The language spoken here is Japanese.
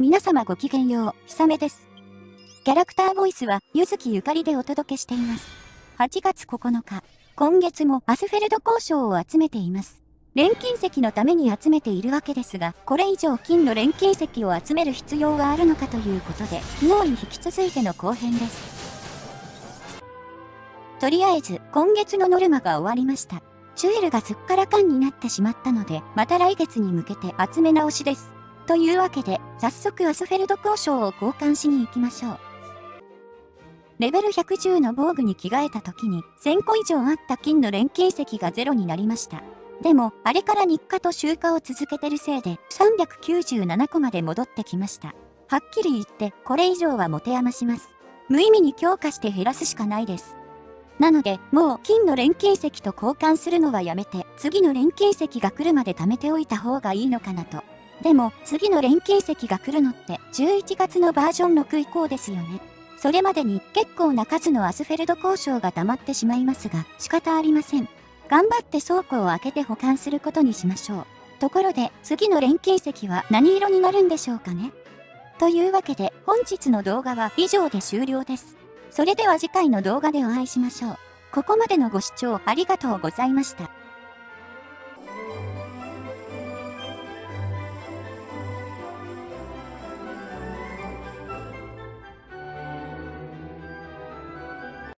皆様ごきげんよう、ひさめです。キャラクターボイスは、ゆずきゆかりでお届けしています。8月9日、今月もアスフェルド交渉を集めています。錬金石のために集めているわけですが、これ以上金の錬金石を集める必要があるのかということで、昨日に引き続いての後編です。とりあえず、今月のノルマが終わりました。チュエルがすっからかんになってしまったので、また来月に向けて集め直しです。というわけで、早速アスフェルド交渉を交換しに行きましょう。レベル110の防具に着替えた時に、1000個以上あった金の錬金石がゼロになりました。でも、あれから日課と集荷を続けてるせいで、397個まで戻ってきました。はっきり言って、これ以上は持て余します。無意味に強化して減らすしかないです。なので、もう金の錬金石と交換するのはやめて、次の錬金石が来るまで貯めておいた方がいいのかなと。でも、次の錬金石が来るのって、11月のバージョン6以降ですよね。それまでに結構な数のアスフェルド交渉が溜まってしまいますが、仕方ありません。頑張って倉庫を開けて保管することにしましょう。ところで、次の錬金石は何色になるんでしょうかねというわけで、本日の動画は以上で終了です。それでは次回の動画でお会いしましょう。ここまでのご視聴ありがとうございました。